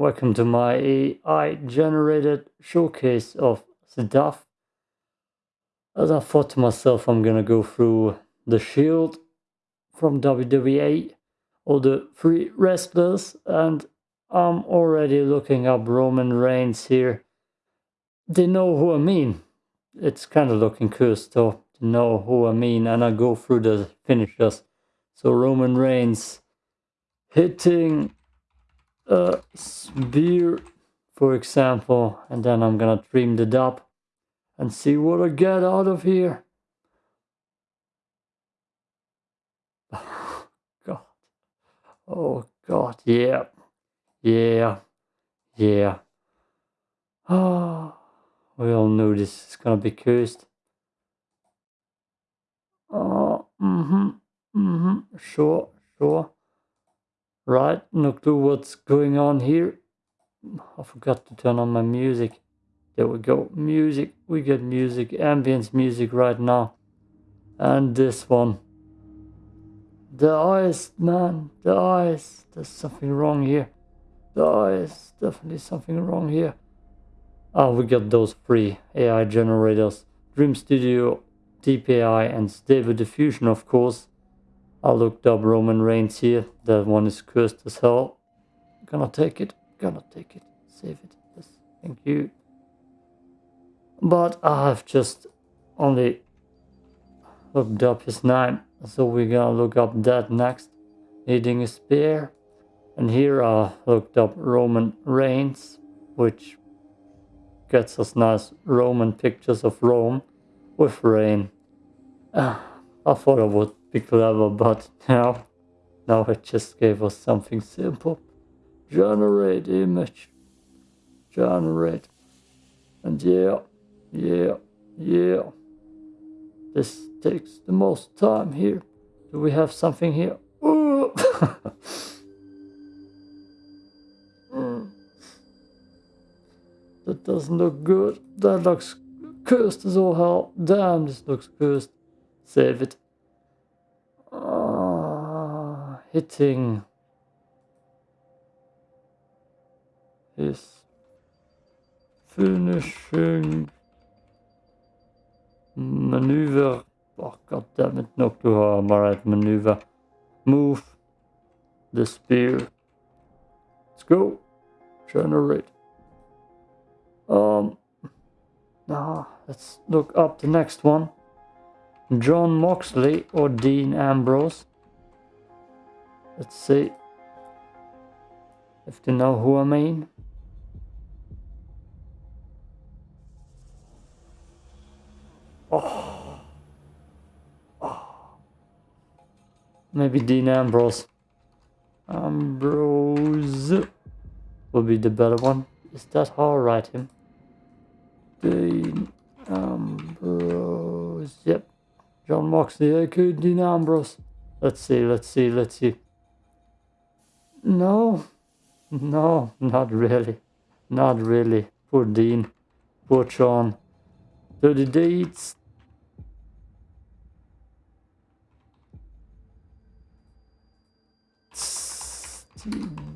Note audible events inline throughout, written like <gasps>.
welcome to my AI generated showcase of stuff. As I thought to myself, I'm gonna go through the Shield from WWE, all the three wrestlers, and I'm already looking up Roman Reigns here. They know who I mean. It's kind of looking cool still to know who I mean, and I go through the finishers. So Roman Reigns hitting a spear, for example, and then I'm gonna trim it up and see what I get out of here. <laughs> God. Oh God, yeah. Yeah. Yeah. Oh, <sighs> we all know this is gonna be cursed. Oh, mm-hmm. Mm-hmm. Sure, sure. Right, no clue what's going on here. I forgot to turn on my music. There we go. Music. We get music. Ambience music right now. And this one. The eyes, man. The eyes. There's something wrong here. The eyes. Definitely something wrong here. Oh, we got those three AI generators. Dream Studio, Deep AI, and Stable Diffusion, of course. I looked up Roman Reigns here. That one is cursed as hell. Gonna take it. Gonna take it. Save it. Yes. Thank you. But I've just only looked up his name. So we're gonna look up that next. Needing a spear. And here I looked up Roman Reigns, which gets us nice Roman pictures of Rome with rain. Uh, I thought I would be clever, but now, now it just gave us something simple. Generate image. Generate. And yeah, yeah, yeah. This takes the most time here. Do we have something here? <laughs> That doesn't look good. That looks cursed as all hell. Damn, this looks cursed. Save it hitting his finishing maneuver. Oh, god damn it, no clue how I'm right maneuver. Move the spear. Let's go. Generate. Um, now let's look up the next one. Jon Moxley or Dean Ambrose. Let's see if they know who I mean. Oh. oh. Maybe Dean Ambrose. Ambrose will be the better one. Is that how I write him? Dean Ambrose. Yep. Jon Moxley, aka Dean Ambrose. Let's see, let's see, let's see. No, no, not really. Not really. Poor Dean. Poor John. Dirty deeds.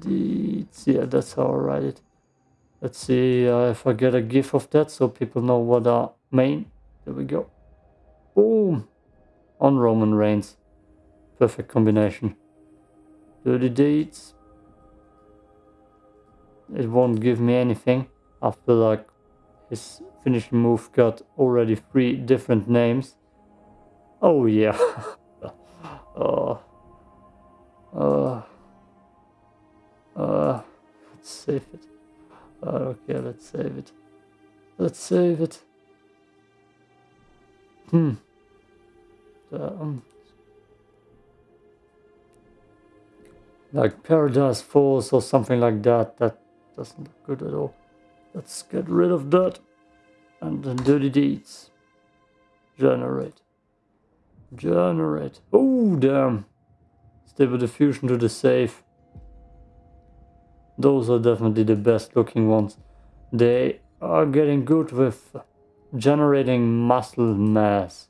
Deeds. Yeah, that's how I write it. Let's see uh, if I get a gif of that so people know what I mean. There we go. Boom. On Roman Reigns. Perfect combination. Dirty dates. it won't give me anything. I feel like his finishing move got already three different names. Oh yeah. <laughs> uh, uh, uh, let's save it. Uh, okay, let's save it. Let's save it. Hmm. Um, like Paradise Falls or something like that. That doesn't look good at all. Let's get rid of that. And then dirty deeds. Generate. Generate. Oh, damn. Stable diffusion to the safe. Those are definitely the best looking ones. They are getting good with generating muscle mass.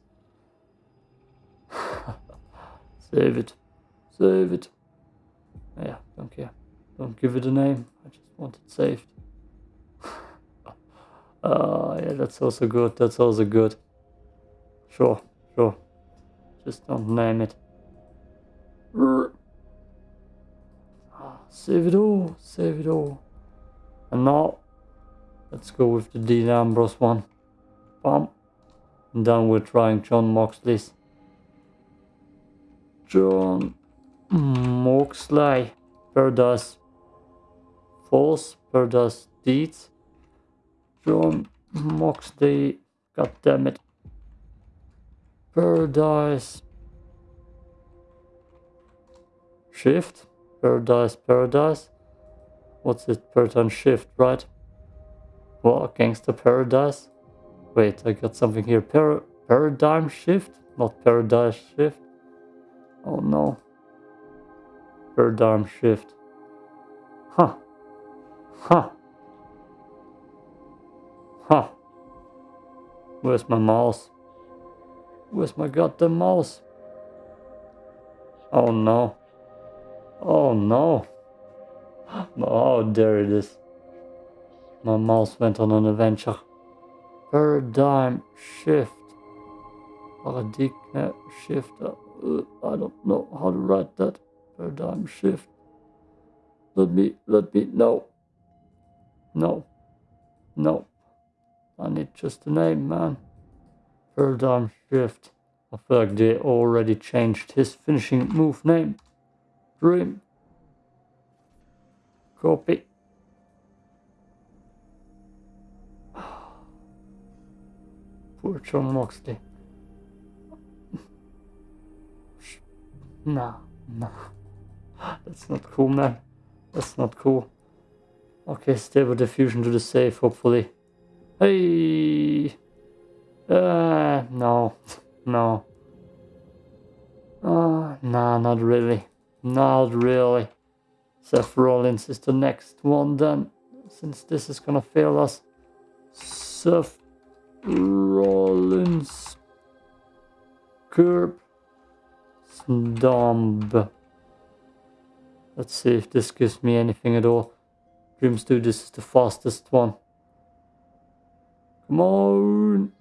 <sighs> Save it. Save it. Yeah, don't care. Don't give it a name. I just want it saved. uh, <laughs> yeah, that's also good. That's also good. Sure, sure. Just don't name it. Ah, save it all. Save it all. And now, let's go with the Dean Ambrose one. Bam. And then we're trying Jon Moxley's. Jon Moxley. Paradise False, Paradise Deeds. Jon Moxley. God damn it. Paradise. Shift. Paradise, Paradise. What's it? Paradise Shift, right? Well, Gangster Paradise. Wait, I got something here. Par paradigm Shift? Not Paradise Shift. Oh no. Paradigm Shift. Huh. Huh. Huh. Where's my mouse? Where's my goddamn mouse? Oh no. Oh no. <gasps> Oh, there it is. My mouse went on an adventure. Paradigm shift. Paradigm shift. Uh, I don't know how to write that. Paradigm shift. Let me, let me, no. No. No. I need just a name, man. Paradigm shift. I feel like they already changed his finishing move name. Dream. Copy. <sighs> Poor Jon Moxley. <sighs> Nah, nah. That's not cool, man. That's not cool. Okay, stable diffusion to the safe, hopefully. Hey! Uh, no. <laughs> No. Uh, nah, not really. Not really. Seth Rollins is the next one then, since this is gonna fail us. Seth Rollins. Curb. Stomp. Let's see if this gives me anything at all. Dreams do this is the fastest one. Come on.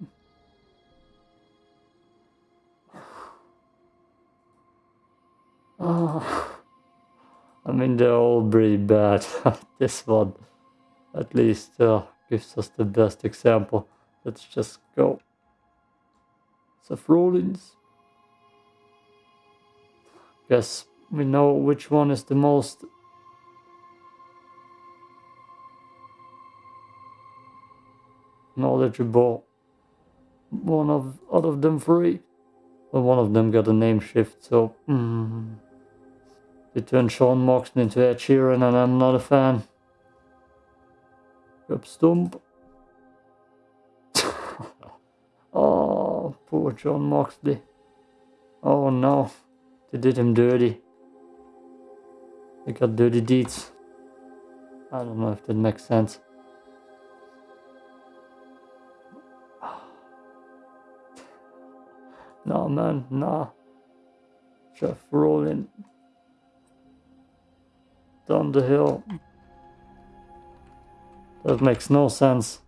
Oh. <sighs> I mean, they're all pretty bad. <laughs> this one, at least, uh, gives us the best example. Let's just go. Seth Rollins. Guess we know which one is the most knowledgeable one of out of them three. Well, one of them got a name shift, so mm, they turned Sean Moxley into Ed Sheeran, and I'm not a fan. Up stump. <laughs> oh, poor Jon Moxley. Oh no, they did him dirty. They got dirty deeds. I don't know if that makes sense. <sighs> No man, nah. Jeff rolling down the hill. That makes no sense.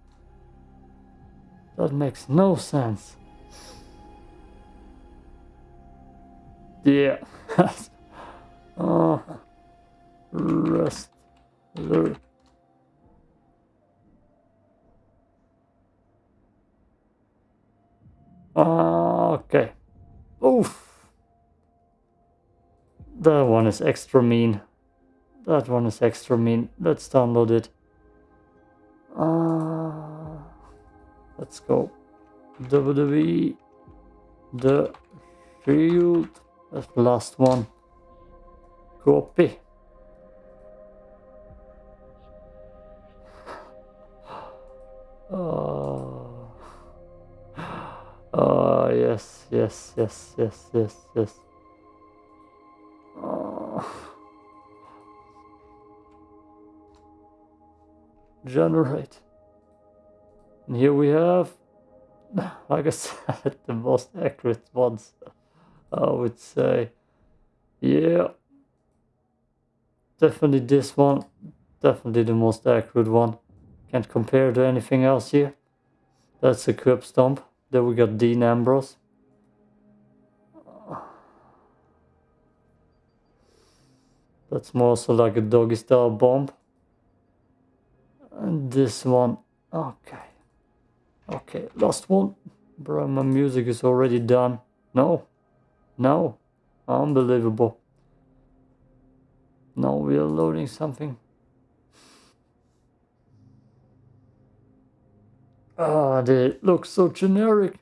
That makes no sense. Yeah. oh. <laughs> Rest. Okay. Oof. That one is extra mean. That one is extra mean. Let's download it. Uh, let's go. WWE. The Shield. That's the last one. Copy. Oh. Oh, yes, yes, yes, yes, yes, yes. Oh. Generate. And here we have, like I said, <laughs> the most accurate ones, I would say. Yeah. definitely this one. Definitely the most accurate one. Can't compare to anything else here. That's a curb stomp. Then we got Dean Ambrose. That's more so like a doggy style bomb. And this one, okay. Okay, last one. Bro, my music is already done. No, no, unbelievable. Now we are loading something. Ah, they look so generic.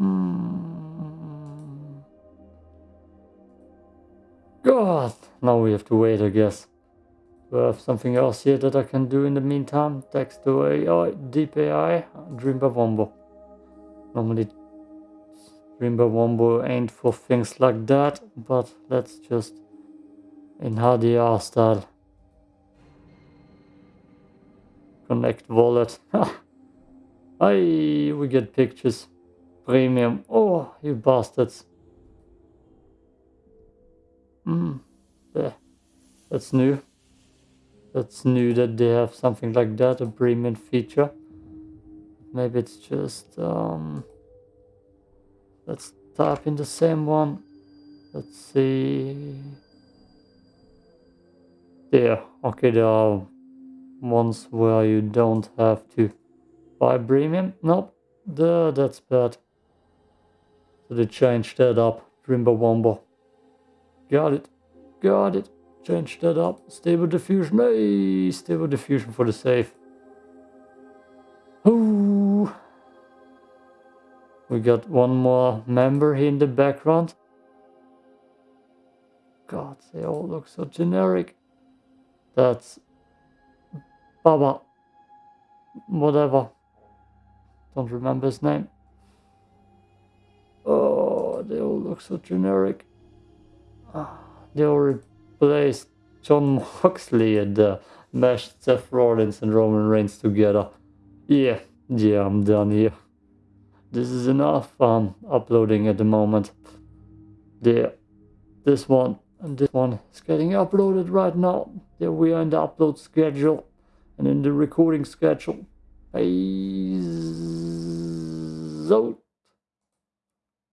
Mm. God, now we have to wait, I guess. Do I have something else here that I can do in the meantime? Text to AI, Deep AI, Dreamweaver Wombo. Normally Dreamweaver Wombo ain't for things like that, but let's just in HDR style. Connect wallet. Hey, we get pictures. Premium. Oh, you bastards. Hmm. Yeah. That's new. That's new that they have something like that, a premium feature. Maybe it's just, um, let's type in the same one. Let's see. There. Okay, there are ones where you don't have to buy premium. Nope. That's bad. So they changed that up. Dreamweaver Wombo. Got it. Got it. Change that up. Stable diffusion. Hey, stable diffusion for the save. Ooh. We got one more member here in the background. God, they all look so generic. That's Baba. Whatever. Don't remember his name. Oh, they all look so generic. Ah, they all replaced Jon <laughs> Moxley and uh, meshed Seth Rollins and Roman Reigns together. Yeah, yeah, I'm done here. This is enough. I'm uploading at the moment. There, this one and this one is getting uploaded right now. There we are in the upload schedule and in the recording schedule. Hey, so